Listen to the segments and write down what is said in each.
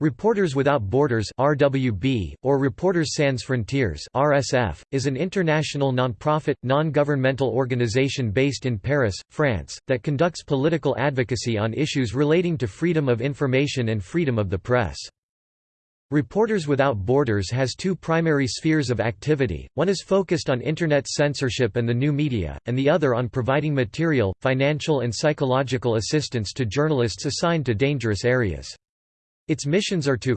Reporters Without Borders (RWB) or Reporters Sans Frontières (RSF) is an international non-profit, non-governmental organization based in Paris, France, that conducts political advocacy on issues relating to freedom of information and freedom of the press. Reporters Without Borders has two primary spheres of activity, one is focused on Internet censorship and the new media, and the other on providing material, financial and psychological assistance to journalists assigned to dangerous areas. Its missions are to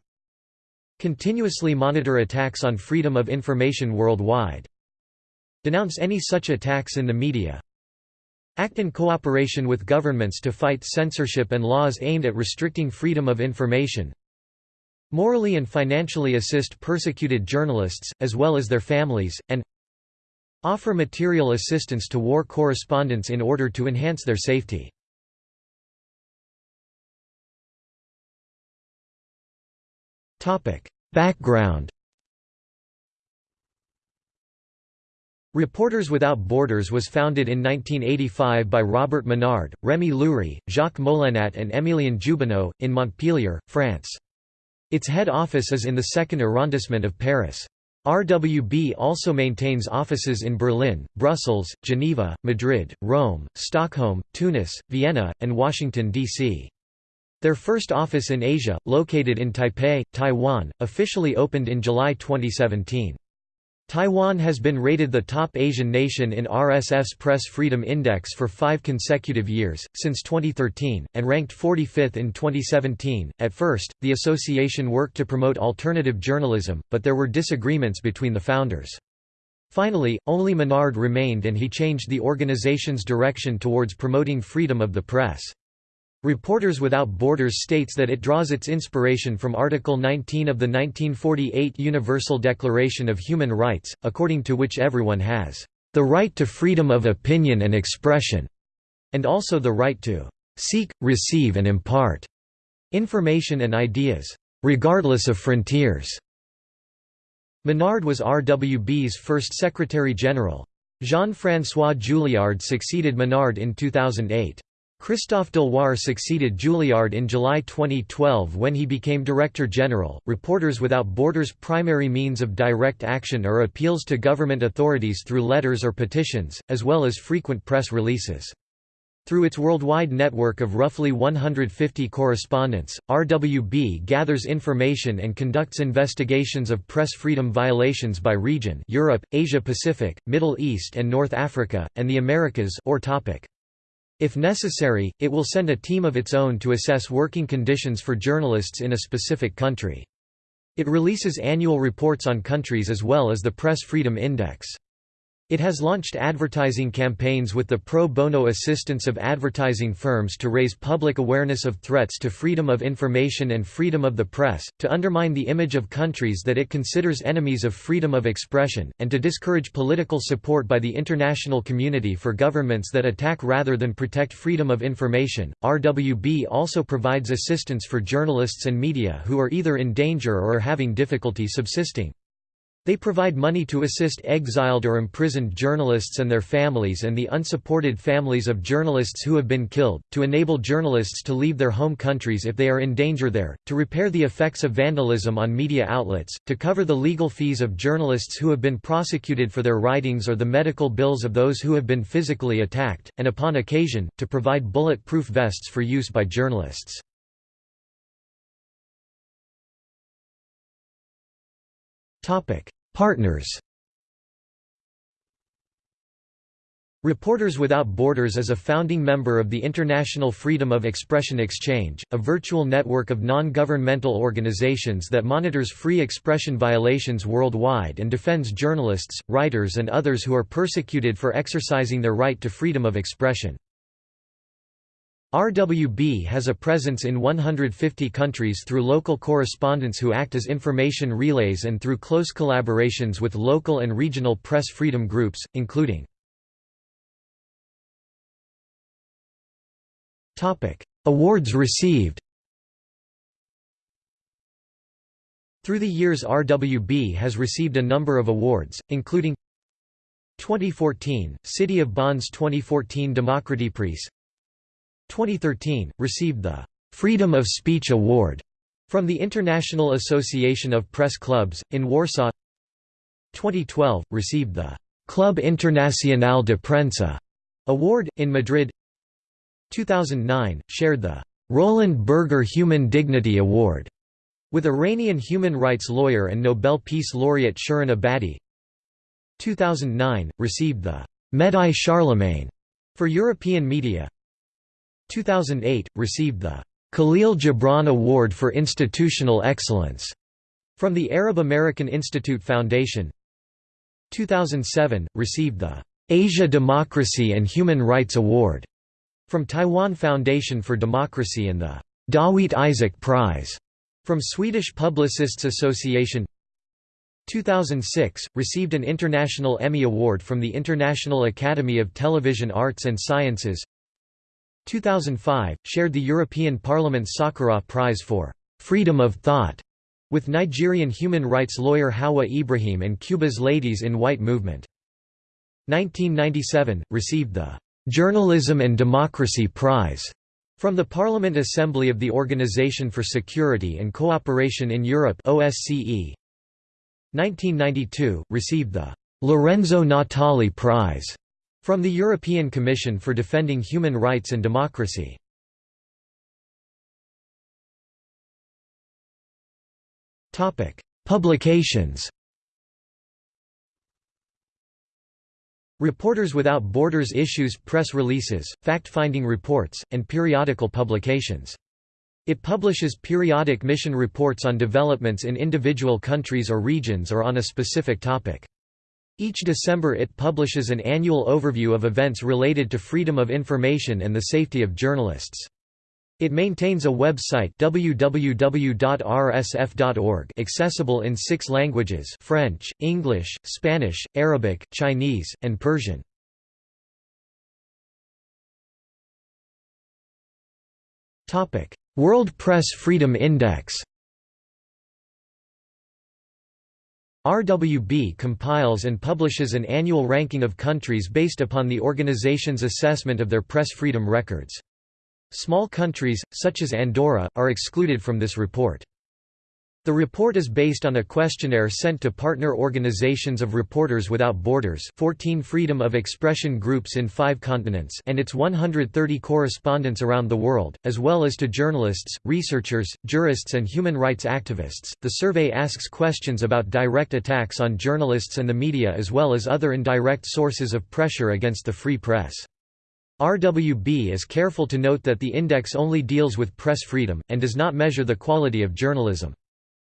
continuously monitor attacks on freedom of information worldwide, denounce any such attacks in the media, act in cooperation with governments to fight censorship and laws aimed at restricting freedom of information, morally and financially assist persecuted journalists, as well as their families, and offer material assistance to war correspondents in order to enhance their safety. Background Reporters Without Borders was founded in 1985 by Robert Menard, Rémi Loury, Jacques Molénat and Émilien Jubineau, in Montpellier, France. Its head office is in the second arrondissement of Paris. RWB also maintains offices in Berlin, Brussels, Geneva, Madrid, Rome, Stockholm, Tunis, Vienna, and Washington, D.C. Their first office in Asia, located in Taipei, Taiwan, officially opened in July 2017. Taiwan has been rated the top Asian nation in RSF's Press Freedom Index for five consecutive years, since 2013, and ranked 45th in 2017. At first, the association worked to promote alternative journalism, but there were disagreements between the founders. Finally, only Menard remained and he changed the organization's direction towards promoting freedom of the press. Reporters Without Borders states that it draws its inspiration from Article 19 of the 1948 Universal Declaration of Human Rights, according to which everyone has the right to freedom of opinion and expression, and also the right to seek, receive and impart information and ideas, regardless of frontiers. Menard was RWB's first Secretary-General. Jean-François Juillard succeeded Menard in 2008. Christophe Deloire succeeded Juillard in July 2012 when he became Director General. Reporters Without Borders' primary means of direct action are appeals to government authorities through letters or petitions, as well as frequent press releases. Through its worldwide network of roughly 150 correspondents, RWB gathers information and conducts investigations of press freedom violations by region Europe, Asia-Pacific, Middle East and North Africa, and the Americas or topic. If necessary, it will send a team of its own to assess working conditions for journalists in a specific country. It releases annual reports on countries as well as the Press Freedom Index. It has launched advertising campaigns with the pro bono assistance of advertising firms to raise public awareness of threats to freedom of information and freedom of the press, to undermine the image of countries that it considers enemies of freedom of expression, and to discourage political support by the international community for governments that attack rather than protect freedom of information. RWB also provides assistance for journalists and media who are either in danger or are having difficulty subsisting. They provide money to assist exiled or imprisoned journalists and their families and the unsupported families of journalists who have been killed, to enable journalists to leave their home countries if they are in danger there, to repair the effects of vandalism on media outlets, to cover the legal fees of journalists who have been prosecuted for their writings or the medical bills of those who have been physically attacked, and upon occasion, to provide bullet-proof vests for use by journalists. Partners Reporters Without Borders is a founding member of the International Freedom of Expression Exchange, a virtual network of non-governmental organizations that monitors free expression violations worldwide and defends journalists, writers and others who are persecuted for exercising their right to freedom of expression. RWB has a presence in 150 countries through local correspondents who act as information relays and through close collaborations with local and regional press freedom groups, including Awards received Through the years RWB has received a number of awards, including 2014, City of Bonn's 2014 Demokratiepreis 2013, received the Freedom of Speech Award From the International Association of Press Clubs, in Warsaw. 2012, received the Club Internacional de Prensa Award, in Madrid. 2009, shared the Roland Berger Human Dignity Award with Iranian human rights lawyer and Nobel Peace Laureate Shirin Ebadi 2009, received the Médaille Charlemagne for European media 2008, received the Khalil Gibran Award for Institutional Excellence from the Arab American Institute Foundation. 2007, received the Asia Democracy and Human Rights Award from Taiwan Foundation for Democracy and the Dawit Isaac Prize from Swedish Publicists Association. 2006, received an International Emmy Award from the International Academy of Television Arts and Sciences 2005, shared the European Parliament's Sakharov Prize for "'Freedom of Thought' with Nigerian human rights lawyer Hauwa Ibrahim and Cuba's Ladies in White movement. 1997, received the "'Journalism and Democracy Prize' from the Parliament Assembly of the Organization for Security and Cooperation in Europe OSCE. 1992, received the Lorenzo Natali Prize from the European Commission for Defending Human Rights and Democracy. Publications Reporters Without Borders issues press releases, fact-finding reports, and periodical publications. It publishes periodic mission reports on developments in individual countries or regions or on a specific topic. Each December it publishes an annual overview of events related to freedom of information and the safety of journalists. It maintains a website www.rsf.org accessible in six languages French, English, Spanish, Arabic, Chinese, and Persian. World Press Freedom Index RWB compiles and publishes an annual ranking of countries based upon the organization's assessment of their press freedom records. Small countries, such as Andorra, are excluded from this report. The report is based on a questionnaire sent to partner organizations of Reporters Without Borders 14 freedom of expression groups in five continents and its 130 correspondents around the world, as well as to journalists, researchers, jurists and human rights activists. The survey asks questions about direct attacks on journalists and the media as well as other indirect sources of pressure against the free press. RWB is careful to note that the index only deals with press freedom, and does not measure the quality of journalism.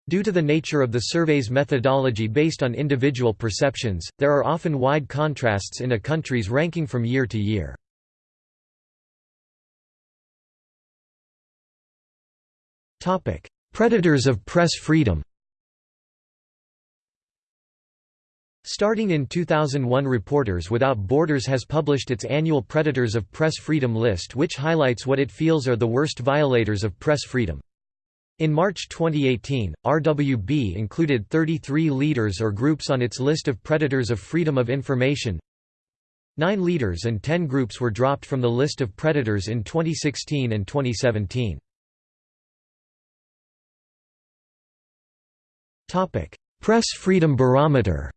Due to the nature of the survey's methodology based on individual perceptions, there are often wide contrasts in a country's ranking from year to year. Predators of press freedom Starting in 2001 Reporters Without Borders has published its annual Predators of Press Freedom list which highlights what it feels are the worst violators of press freedom. In March 2018, RWB included 33 leaders or groups on its list of predators of freedom of information. Nine leaders and ten groups were dropped from the list of predators in 2016 and 2017. Press Freedom Barometer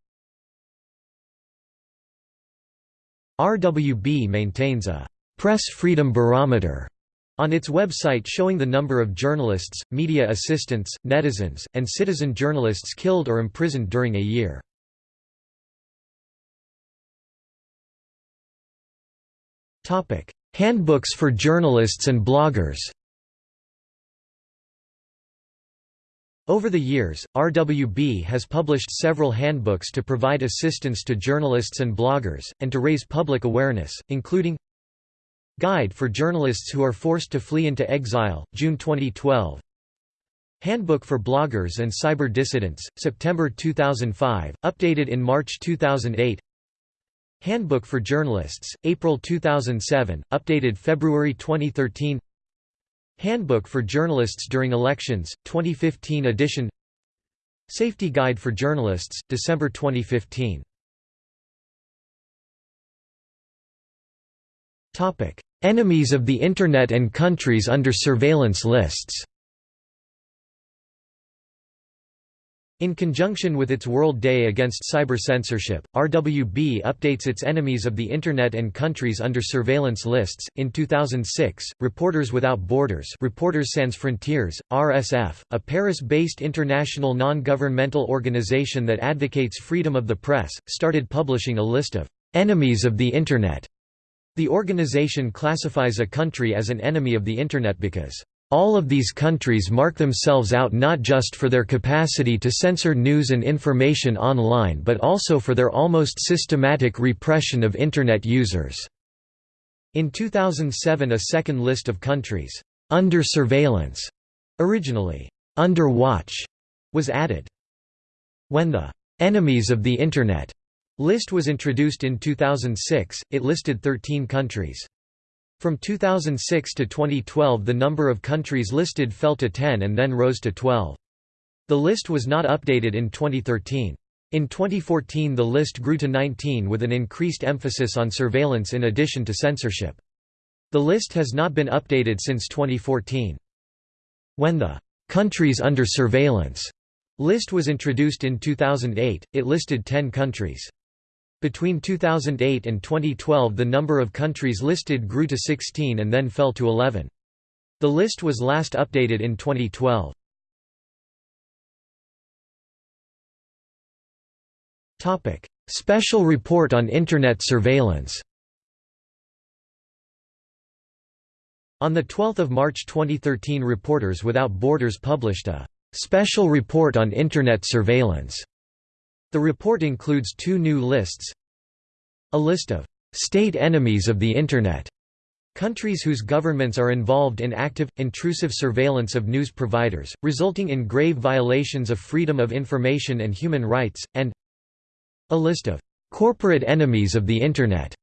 RWB maintains a «Press Freedom Barometer» on its website showing the number of journalists, media assistants, netizens, and citizen journalists killed or imprisoned during a year. Handbooks for journalists and bloggers Over the years, RWB has published several handbooks to provide assistance to journalists and bloggers, and to raise public awareness, including Guide for Journalists Who Are Forced to Flee into Exile, June 2012 Handbook for Bloggers and Cyber Dissidents, September 2005, updated in March 2008 Handbook for Journalists, April 2007, updated February 2013 Handbook for Journalists During Elections, 2015 edition. Safety Guide for Journalists, December 2015 Enemies of the Internet and countries under surveillance lists In conjunction with its World Day Against Cyber Censorship, RWB updates its enemies of the Internet and countries under surveillance lists. In 2006, Reporters Without Borders, Reporters Sans Frontières, RSF, a Paris-based international non-governmental organization that advocates freedom of the press, started publishing a list of enemies of the Internet. The organization classifies a country as an enemy of the Internet because all of these countries mark themselves out not just for their capacity to censor news and information online but also for their almost systematic repression of Internet users. In 2007 a second list of countries, under surveillance, originally, under watch, was added. When the enemies of the Internet list was introduced in 2006, it listed 13 countries. From 2006 to 2012 the number of countries listed fell to 10 and then rose to 12. The list was not updated in 2013. In 2014 the list grew to 19 with an increased emphasis on surveillance in addition to censorship. The list has not been updated since 2014. When the «countries under surveillance» list was introduced in 2008, it listed 10 countries. Between 2008 and 2012 the number of countries listed grew to 16 and then fell to 11. The list was last updated in 2012. Special report on Internet surveillance On 12 March 2013 Reporters Without Borders published a «Special Report on Internet Surveillance» The report includes two new lists. A list of «state enemies of the Internet» Countries whose governments are involved in active, intrusive surveillance of news providers, resulting in grave violations of freedom of information and human rights, and a list of corporate enemies of the Internet.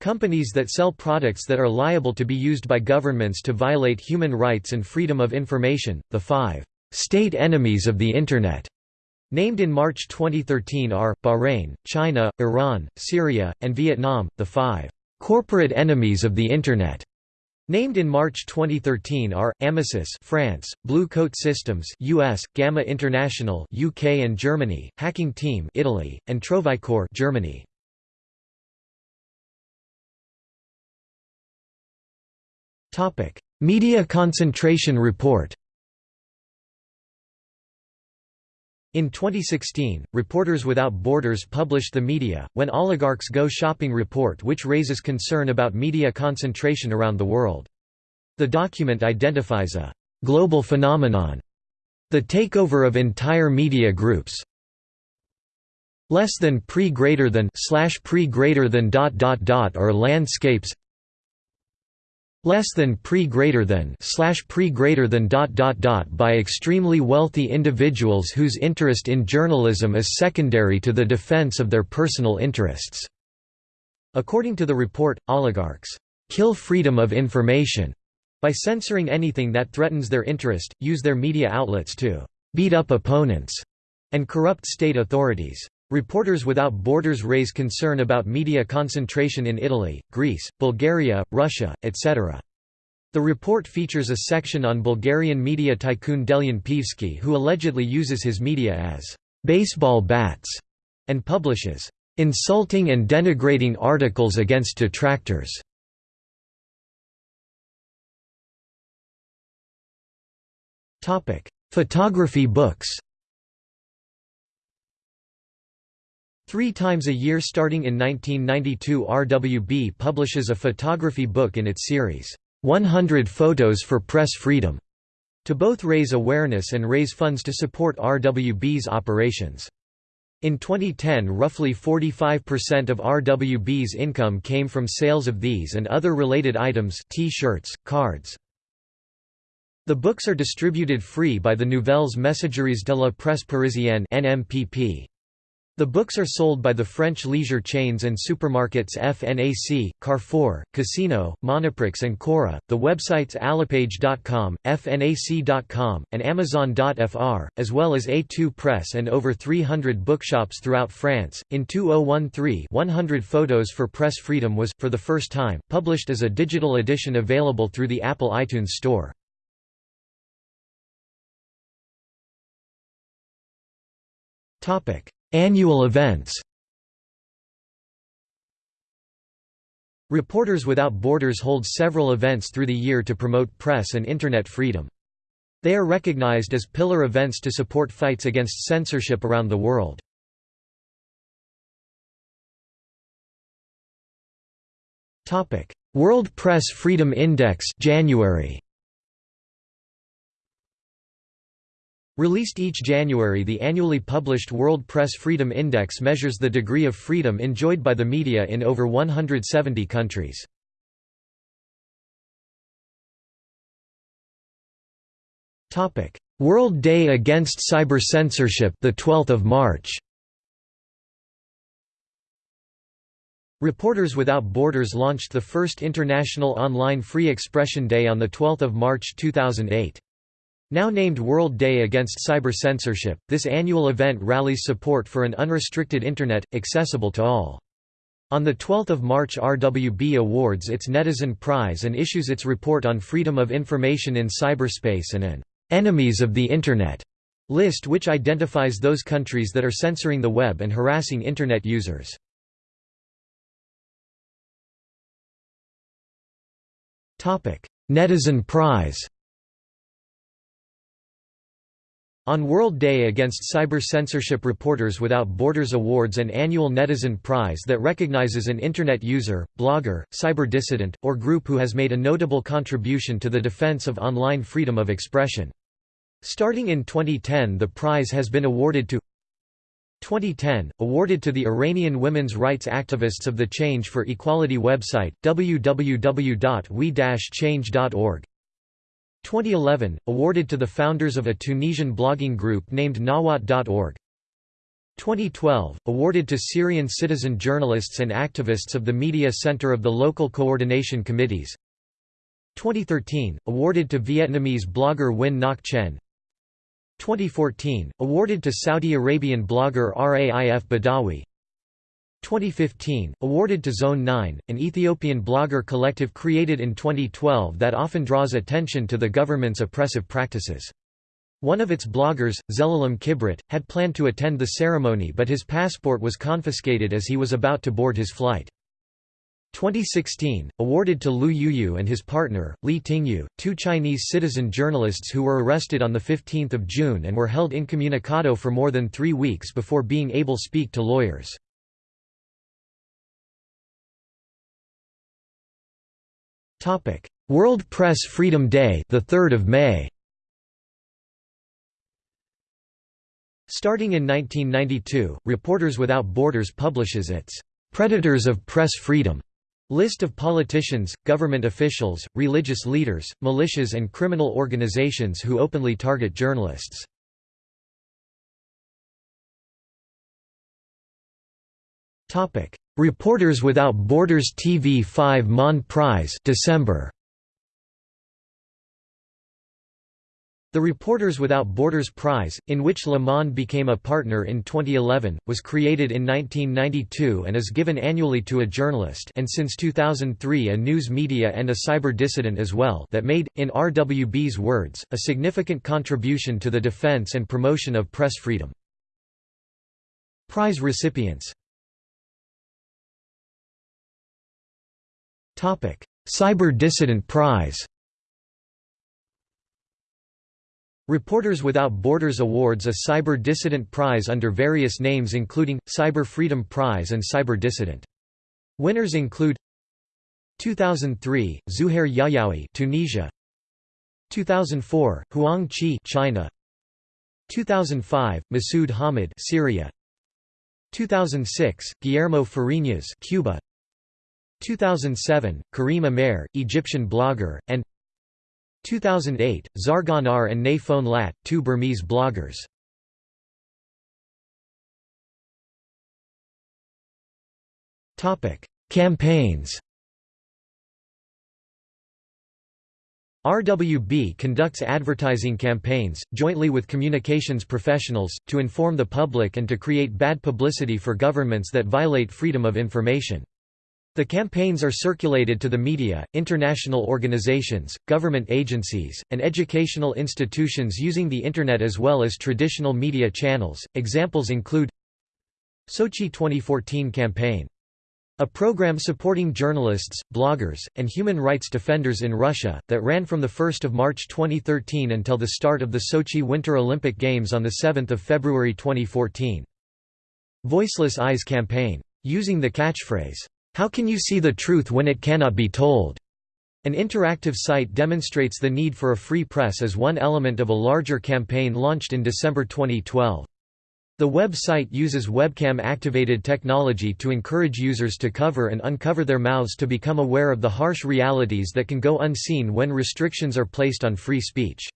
Companies that sell products that are liable to be used by governments to violate human rights and freedom of information, the five state enemies of the Internet. Named in March 2013 are, Bahrain, China, Iran, Syria, and Vietnam, the five «corporate enemies of the Internet». Named in March 2013 are Amesys France, Blue Coat Systems US, Gamma International UK and Germany, Hacking Team Italy, and Trovicor Germany. Topic: Media Concentration Report In 2016, Reporters Without Borders published the Media, When Oligarchs Go Shopping report which raises concern about media concentration around the world. The document identifies a «global phenomenon» the takeover of entire media groups less than pre greater than slash pre greater than dot dot dot or landscapes less than pre greater than slash pre greater than dot dot dot by extremely wealthy individuals whose interest in journalism is secondary to the defense of their personal interests. According to the report, oligarchs kill freedom of information by censoring anything that threatens their interest, use their media outlets to beat up opponents, and corrupt state authorities. Reporters Without Borders raise concern about media concentration in Italy, Greece, Bulgaria, Russia, etc. The report features a section on Bulgarian media tycoon Delian Peevski who allegedly uses his media as «baseball bats» and publishes «insulting and denigrating articles against detractors». Photography books Three times a year starting in 1992 RWB publishes a photography book in its series, 100 Photos for Press Freedom, to both raise awareness and raise funds to support RWB's operations. In 2010 roughly 45% of RWB's income came from sales of these and other related items t-shirts, cards. The books are distributed free by the Nouvelles Messageries de la Presse Parisienne NMPP. The books are sold by the French leisure chains and supermarkets FNAC, Carrefour, Casino, Monoprix and Cora, the websites Alapage.com, FNAC.com, and Amazon.fr, as well as A2 Press and over 300 bookshops throughout France. In 2013, 100 Photos for Press Freedom was, for the first time, published as a digital edition available through the Apple iTunes Store. Annual events Reporters Without Borders holds several events through the year to promote press and Internet freedom. They are recognized as pillar events to support fights against censorship around the world. World Press Freedom Index January Released each January the annually published World Press Freedom Index measures the degree of freedom enjoyed by the media in over 170 countries. World Day Against Cyber Censorship the 12th of March Reporters Without Borders launched the first International Online Free Expression Day on 12 March 2008. Now named World Day Against Cyber Censorship, this annual event rallies support for an unrestricted Internet, accessible to all. On 12 March RWB awards its Netizen Prize and issues its report on freedom of information in cyberspace and an «enemies of the Internet» list which identifies those countries that are censoring the web and harassing Internet users. Netizen Prize On World Day Against Cyber Censorship Reporters Without Borders Awards an annual Netizen Prize that recognizes an Internet user, blogger, cyber dissident, or group who has made a notable contribution to the defense of online freedom of expression. Starting in 2010 the prize has been awarded to 2010, awarded to the Iranian women's rights activists of the Change for Equality website, www.we-change.org 2011, awarded to the founders of a Tunisian blogging group named Nawat.org 2012, awarded to Syrian citizen journalists and activists of the Media Center of the Local Coordination Committees. 2013, awarded to Vietnamese blogger Nguyen Ngoc Chen. 2014, awarded to Saudi Arabian blogger Raif Badawi 2015, awarded to Zone 9, an Ethiopian blogger collective created in 2012 that often draws attention to the government's oppressive practices. One of its bloggers, Zelalem Kibret, had planned to attend the ceremony but his passport was confiscated as he was about to board his flight. 2016, awarded to Lu Yuyu and his partner, Li Tingyu, two Chinese citizen journalists who were arrested on 15 June and were held incommunicado for more than three weeks before being able to speak to lawyers. Topic: World Press Freedom Day, the 3rd of May. Starting in 1992, Reporters Without Borders publishes its Predators of Press Freedom list of politicians, government officials, religious leaders, militias and criminal organizations who openly target journalists. Reporters Without Borders TV5 Monde Prize December The Reporters Without Borders Prize, in which Le Monde became a partner in 2011, was created in 1992 and is given annually to a journalist and since 2003 a news media and a cyber dissident as well that made, in RWB's words, a significant contribution to the defense and promotion of press freedom. Prize recipients Cyber Dissident Prize Reporters Without Borders awards a Cyber Dissident Prize under various names including, Cyber Freedom Prize and Cyber Dissident. Winners include 2003, Zuhair Yahyaoui Tunisia. 2004, Huang Qi China. 2005, Masoud Hamid Syria. 2006, Guillermo Fariñas Cuba 2007, Karim Amer, Egyptian blogger, and 2008, Zarganar and Nay Phone Latt, two Burmese bloggers. Campaigns RWB conducts advertising campaigns, jointly with communications professionals, to inform the public and to create bad publicity for governments that violate freedom of information. The campaigns are circulated to the media, international organizations, government agencies, and educational institutions using the Internet as well as traditional media channels. Examples include Sochi 2014 campaign a program supporting journalists, bloggers, and human rights defenders in Russia, that ran from 1 March 2013 until the start of the Sochi Winter Olympic Games on 7 February 2014. Voiceless Eyes campaign. Using the catchphrase, how can you see the truth when it cannot be told? An interactive site demonstrates the need for a free press as one element of a larger campaign launched in December 2012. The website uses webcam-activated technology to encourage users to cover and uncover their mouths to become aware of the harsh realities that can go unseen when restrictions are placed on free speech.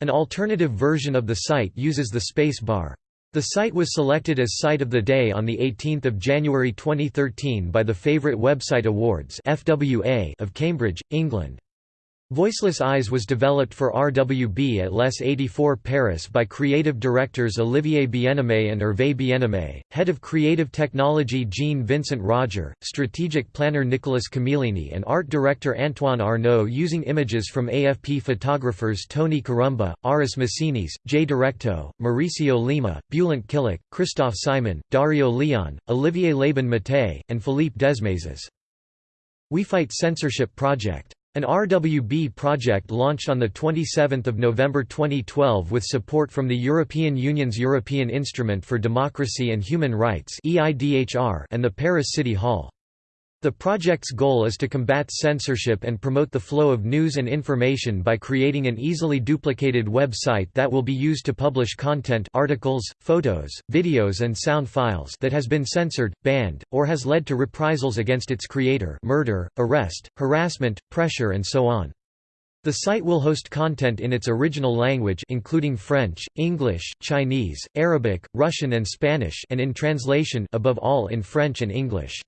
An alternative version of the site uses the space bar. The site was selected as Site of the Day on 18 January 2013 by the Favourite Website Awards of Cambridge, England. Voiceless Eyes was developed for RWB at Les 84 Paris by creative directors Olivier Bienaimé and Hervé Bienaimé, head of creative technology Jean-Vincent Roger, strategic planner Nicolas Camillini and art director Antoine Arnaud using images from AFP photographers Tony Karumba, Aris Messinis, Jay Directo, Mauricio Lima, Bulent Kilic, Christophe Simon, Dario Leon, Olivier Laban-Mattei, and Philippe Desmazes. We Fight Censorship Project an RWB project launched on 27 November 2012 with support from the European Union's European Instrument for Democracy and Human Rights and the Paris City Hall. The project's goal is to combat censorship and promote the flow of news and information by creating an easily duplicated website that will be used to publish content articles, photos, videos and sound files that has been censored, banned, or has led to reprisals against its creator murder, arrest, harassment, pressure and so on. The site will host content in its original language including French, English, Chinese, Arabic, Russian and Spanish and in translation above all in French and English.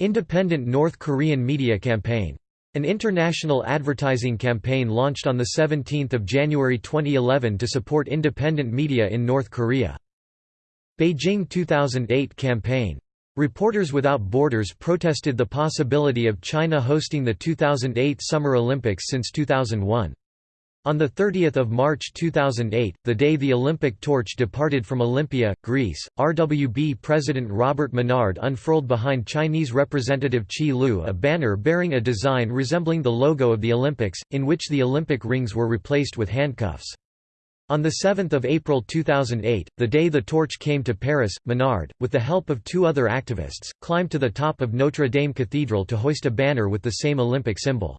Independent North Korean Media Campaign. An international advertising campaign launched on 17 January 2011 to support independent media in North Korea. Beijing 2008 campaign. Reporters Without Borders protested the possibility of China hosting the 2008 Summer Olympics since 2001. On 30 March 2008, the day the Olympic torch departed from Olympia, Greece, RWB President Robert Menard unfurled behind Chinese representative Qi Lu a banner bearing a design resembling the logo of the Olympics, in which the Olympic rings were replaced with handcuffs. On 7 April 2008, the day the torch came to Paris, Menard, with the help of two other activists, climbed to the top of Notre Dame Cathedral to hoist a banner with the same Olympic symbol.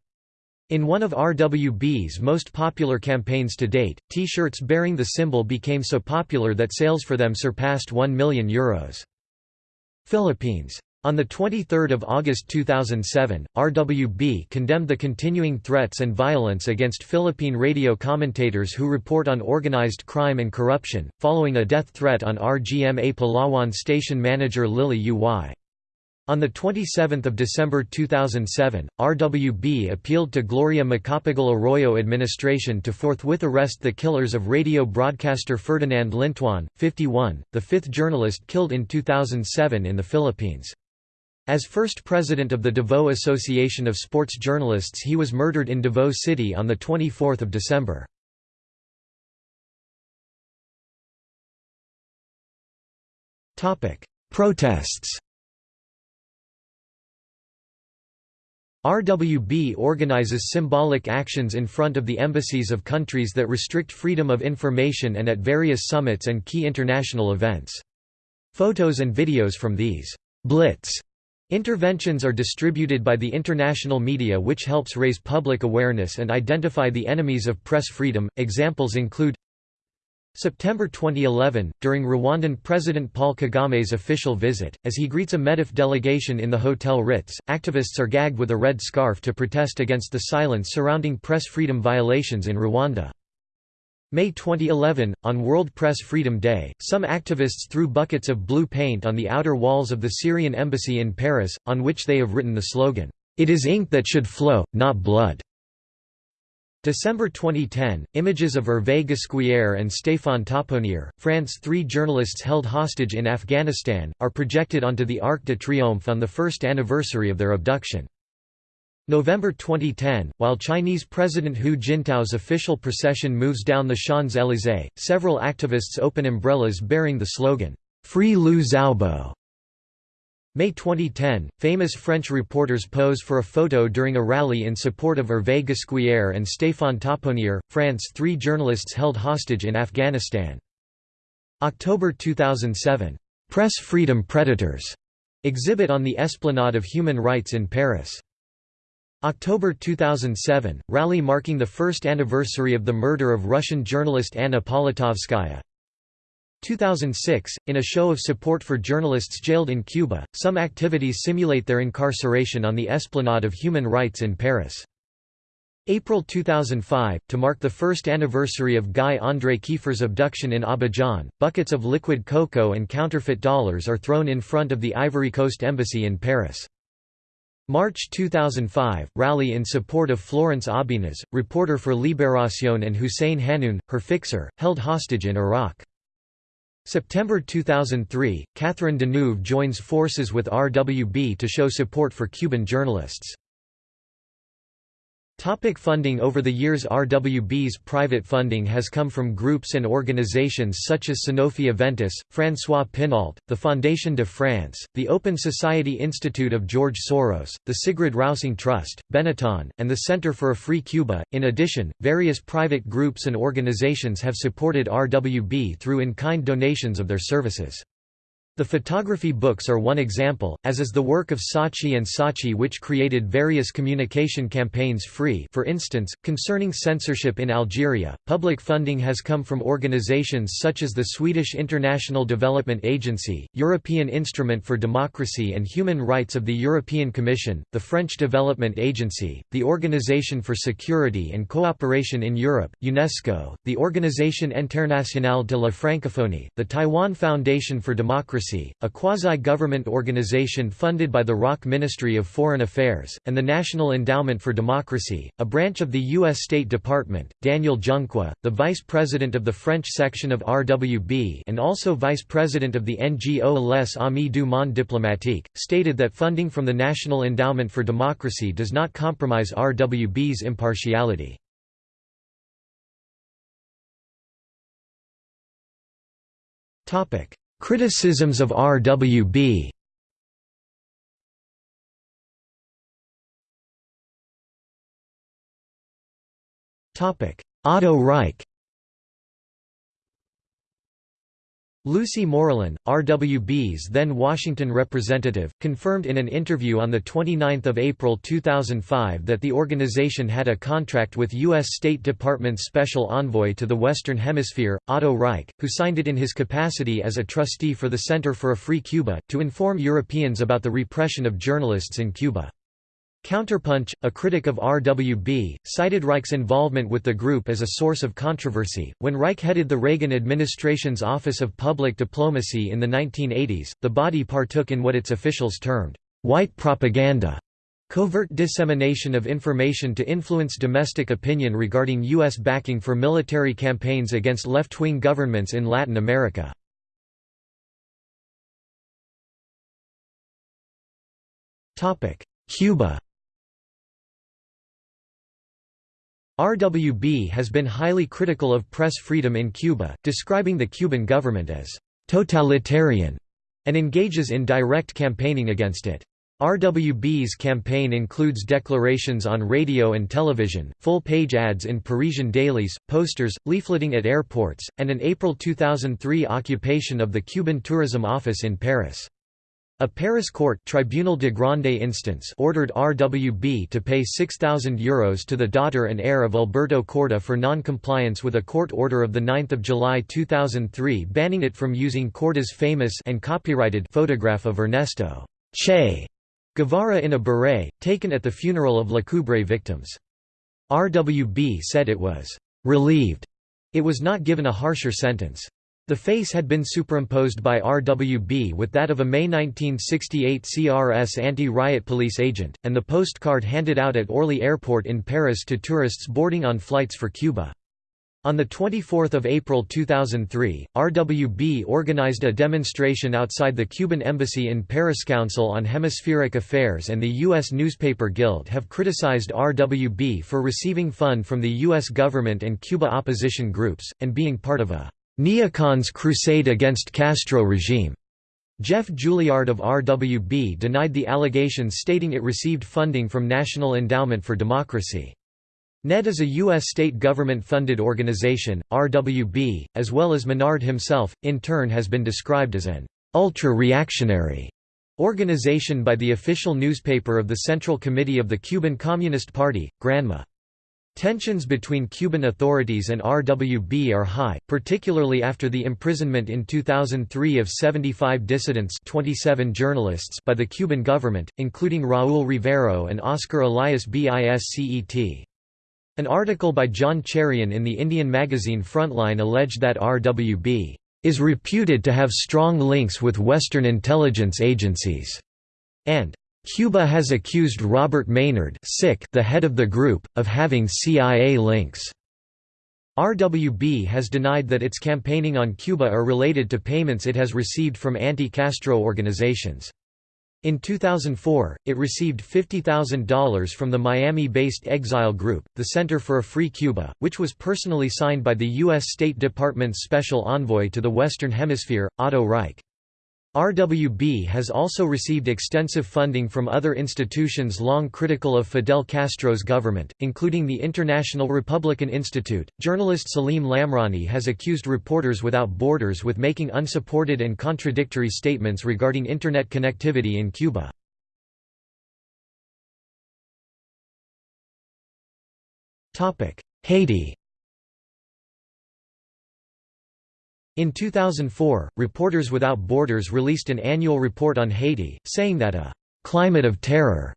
In one of RWB's most popular campaigns to date, T-shirts bearing the symbol became so popular that sales for them surpassed €1 million. Philippines. On 23 August 2007, RWB condemned the continuing threats and violence against Philippine radio commentators who report on organized crime and corruption, following a death threat on RGMA Palawan station manager Lily Uy. On 27 December 2007, RWB appealed to Gloria Macapagal Arroyo administration to forthwith arrest the killers of radio broadcaster Ferdinand Lintuan, 51, the fifth journalist killed in 2007 in the Philippines. As first president of the Davao Association of Sports Journalists he was murdered in Davao City on 24 December. Protests RWB organizes symbolic actions in front of the embassies of countries that restrict freedom of information and at various summits and key international events. Photos and videos from these «blitz» interventions are distributed by the international media which helps raise public awareness and identify the enemies of press freedom. Examples include September 2011, during Rwandan President Paul Kagame's official visit, as he greets a MEDEF delegation in the Hotel Ritz, activists are gagged with a red scarf to protest against the silence surrounding press freedom violations in Rwanda. May 2011, on World Press Freedom Day, some activists threw buckets of blue paint on the outer walls of the Syrian embassy in Paris, on which they have written the slogan, "'It is ink that should flow, not blood'". December 2010, images of Hervé Gascoigne and Stéphane Taponnier, France three journalists held hostage in Afghanistan, are projected onto the Arc de Triomphe on the first anniversary of their abduction. November 2010, while Chinese President Hu Jintao's official procession moves down the Champs-Élysées, several activists open umbrellas bearing the slogan, "'Free Liu Xiaobo' May 2010, famous French reporters pose for a photo during a rally in support of Hervé Gascoigne and Stéphane Taponnier, France three journalists held hostage in Afghanistan. October 2007, "'Press Freedom Predators' exhibit on the Esplanade of Human Rights in Paris. October 2007, rally marking the first anniversary of the murder of Russian journalist Anna Politkovskaya. 2006, in a show of support for journalists jailed in Cuba, some activities simulate their incarceration on the Esplanade of Human Rights in Paris. April 2005, to mark the first anniversary of Guy André Kieffer's abduction in Abidjan, buckets of liquid cocoa and counterfeit dollars are thrown in front of the Ivory Coast Embassy in Paris. March 2005, rally in support of Florence Aubenas, reporter for Libération and Hussein Hanoun, her fixer, held hostage in Iraq. September 2003, Catherine Deneuve joins forces with RWB to show support for Cuban journalists. Topic funding Over the years RWB's private funding has come from groups and organizations such as Sanofi Aventis, François Pinault, the Fondation de France, the Open Society Institute of George Soros, the Sigrid Rousing Trust, Benetton, and the Center for a Free Cuba. In addition, various private groups and organizations have supported RWB through in-kind donations of their services. The photography books are one example, as is the work of Saatchi and Saatchi which created various communication campaigns free for instance, concerning censorship in Algeria. Public funding has come from organizations such as the Swedish International Development Agency, European Instrument for Democracy and Human Rights of the European Commission, the French Development Agency, the Organization for Security and Cooperation in Europe, UNESCO, the Organisation Internationale de la Francophonie, the Taiwan Foundation for Democracy a quasi-government organization funded by the ROC Ministry of Foreign Affairs, and the National Endowment for Democracy, a branch of the U.S. State Department. Daniel Junqua, the vice president of the French section of RWB and also vice president of the NGO Les Amis du Monde Diplomatique, stated that funding from the National Endowment for Democracy does not compromise RWB's impartiality. Topic: Criticisms of RWB Otto Reich Lucy Morillon, RWB's then Washington representative, confirmed in an interview on 29 April 2005 that the organization had a contract with U.S. State Department's Special Envoy to the Western Hemisphere, Otto Reich, who signed it in his capacity as a trustee for the Center for a Free Cuba, to inform Europeans about the repression of journalists in Cuba. Counterpunch, a critic of RWB, cited Reich's involvement with the group as a source of controversy. When Reich headed the Reagan administration's Office of Public Diplomacy in the 1980s, the body partook in what its officials termed white propaganda, covert dissemination of information to influence domestic opinion regarding U.S. backing for military campaigns against left wing governments in Latin America. Cuba RWB has been highly critical of press freedom in Cuba, describing the Cuban government as «totalitarian» and engages in direct campaigning against it. RWB's campaign includes declarations on radio and television, full-page ads in Parisian dailies, posters, leafleting at airports, and an April 2003 occupation of the Cuban Tourism Office in Paris. A Paris court Tribunal de Grande Instance ordered RWB to pay €6,000 Euros to the daughter and heir of Alberto Korda for non-compliance with a court order of 9 July 2003 banning it from using Korda's famous and copyrighted photograph of Ernesto Che Guevara in a beret, taken at the funeral of La Coubre victims. RWB said it was «relieved» it was not given a harsher sentence. The face had been superimposed by RWB with that of a May 1968 CRS anti-riot police agent, and the postcard handed out at Orly Airport in Paris to tourists boarding on flights for Cuba. On 24 April 2003, RWB organized a demonstration outside the Cuban embassy in Paris. Council on Hemispheric Affairs and the U.S. Newspaper Guild have criticized RWB for receiving fund from the U.S. government and Cuba opposition groups, and being part of a neocons crusade against Castro regime. Jeff Julliard of RWB denied the allegations stating it received funding from National Endowment for Democracy. NED is a U.S. state government-funded organization, RWB, as well as Menard himself, in turn has been described as an «ultra-reactionary» organization by the official newspaper of the Central Committee of the Cuban Communist Party, Granma. Tensions between Cuban authorities and RWB are high, particularly after the imprisonment in 2003 of 75 dissidents 27 journalists by the Cuban government, including Raúl Rivero and Oscar Elias Biscet. An article by John Cherian in the Indian magazine Frontline alleged that RWB is reputed to have strong links with Western intelligence agencies, and Cuba has accused Robert Menard the head of the group, of having CIA links. RWB has denied that its campaigning on Cuba are related to payments it has received from anti-Castro organizations. In 2004, it received $50,000 from the Miami-based Exile Group, the Center for a Free Cuba, which was personally signed by the U.S. State Department's Special Envoy to the Western Hemisphere, Otto Reich. RWB has also received extensive funding from other institutions long critical of Fidel Castro's government, including the International Republican Institute. Journalist Salim Lamrani has accused Reporters Without Borders with making unsupported and contradictory statements regarding Internet connectivity in Cuba. Topic: Haiti In 2004, Reporters Without Borders released an annual report on Haiti, saying that a «climate of terror»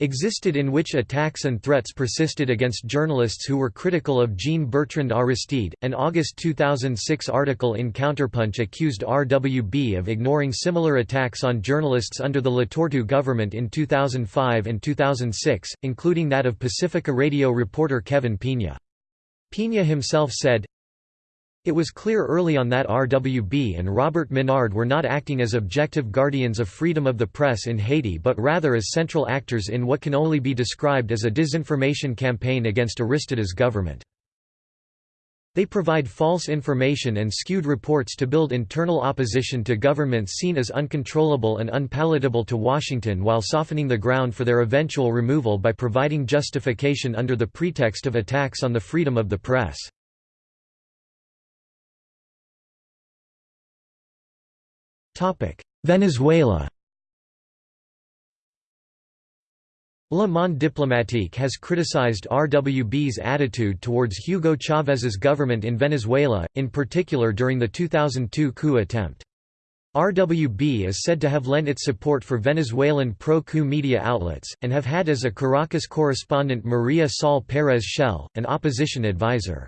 existed in which attacks and threats persisted against journalists who were critical of Jean-Bertrand Aristide. An August 2006 article in Counterpunch accused RWB of ignoring similar attacks on journalists under the Latortue government in 2005 and 2006, including that of Pacifica radio reporter Kevin Pina. Pina himself said, it was clear early on that RWB and Robert Menard were not acting as objective guardians of freedom of the press in Haiti but rather as central actors in what can only be described as a disinformation campaign against Aristide's government. They provide false information and skewed reports to build internal opposition to governments seen as uncontrollable and unpalatable to Washington while softening the ground for their eventual removal by providing justification under the pretext of attacks on the freedom of the press. Venezuela Le Monde diplomatique has criticized RWB's attitude towards Hugo Chávez's government in Venezuela, in particular during the 2002 coup attempt. RWB is said to have lent its support for Venezuelan pro-coup media outlets, and have had as a Caracas correspondent Maria Sol Pérez Schael, an opposition advisor.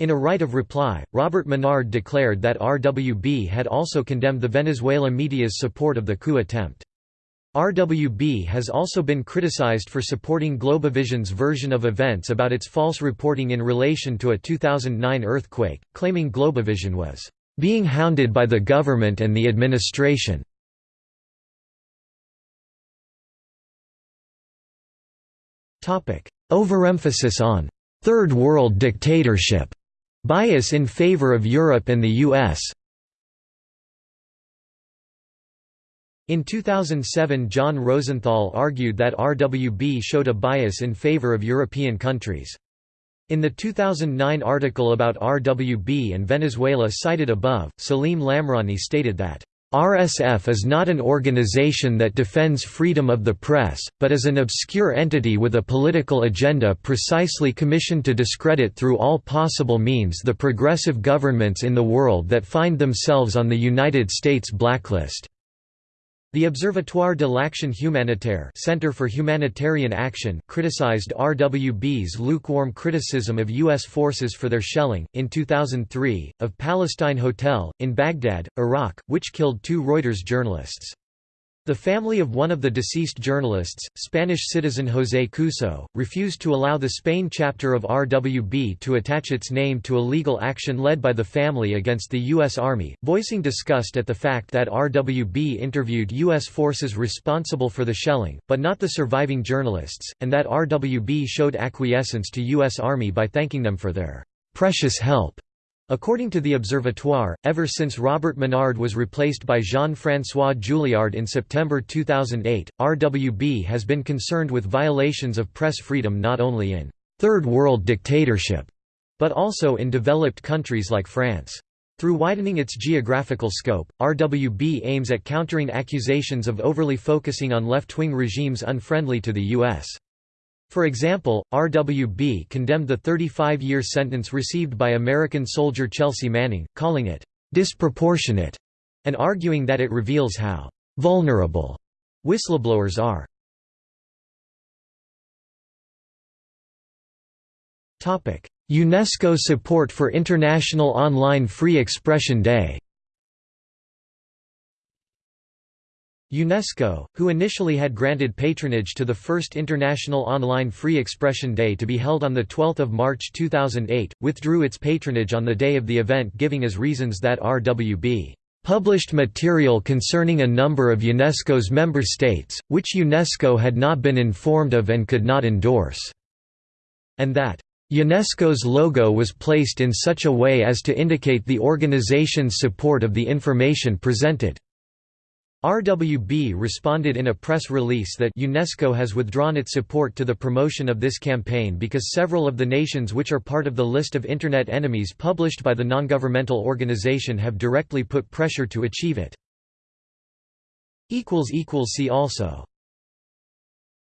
In a right of reply, Robert Menard declared that RWB had also condemned the Venezuela media's support of the coup attempt. RWB has also been criticized for supporting Globovision's version of events about its false reporting in relation to a 2009 earthquake, claiming Globovision was being hounded by the government and the administration. Overemphasis on Third World dictatorship Bias in favor of Europe and the US In 2007 John Rosenthal argued that RWB showed a bias in favor of European countries. In the 2009 article about RWB and Venezuela cited above, Salim Lamrani stated that RSF is not an organization that defends freedom of the press, but is an obscure entity with a political agenda precisely commissioned to discredit through all possible means the progressive governments in the world that find themselves on the United States blacklist. The Observatoire de l'Action Humanitaire Center for Humanitarian Action criticized RWB's lukewarm criticism of U.S. forces for their shelling, in 2003, of Palestine Hotel, in Baghdad, Iraq, which killed two Reuters journalists. The family of one of the deceased journalists, Spanish citizen José Couso, refused to allow the Spain chapter of RWB to attach its name to a legal action led by the family against the U.S. Army, voicing disgust at the fact that RWB interviewed U.S. forces responsible for the shelling, but not the surviving journalists, and that RWB showed acquiescence to U.S. Army by thanking them for their precious help. According to the Observatoire, ever since Robert Menard was replaced by Jean-François Julliard in September 2008, RWB has been concerned with violations of press freedom not only in Third World dictatorship, but also in developed countries like France. Through widening its geographical scope, RWB aims at countering accusations of overly focusing on left-wing regimes unfriendly to the U.S. For example, RWB condemned the 35-year sentence received by American soldier Chelsea Manning, calling it disproportionate, and arguing that it reveals how vulnerable whistleblowers are. UNESCO support for International Online Free Expression Day UNESCO, who initially had granted patronage to the first International Online Free Expression Day to be held on 12 March 2008, withdrew its patronage on the day of the event giving as reasons that RWB published material concerning a number of UNESCO's member states, which UNESCO had not been informed of and could not endorse, and that UNESCO's logo was placed in such a way as to indicate the organization's support of the information presented. RWB responded in a press release that UNESCO has withdrawn its support to the promotion of this campaign because several of the nations which are part of the list of Internet enemies published by the non-governmental organization have directly put pressure to achieve it. See also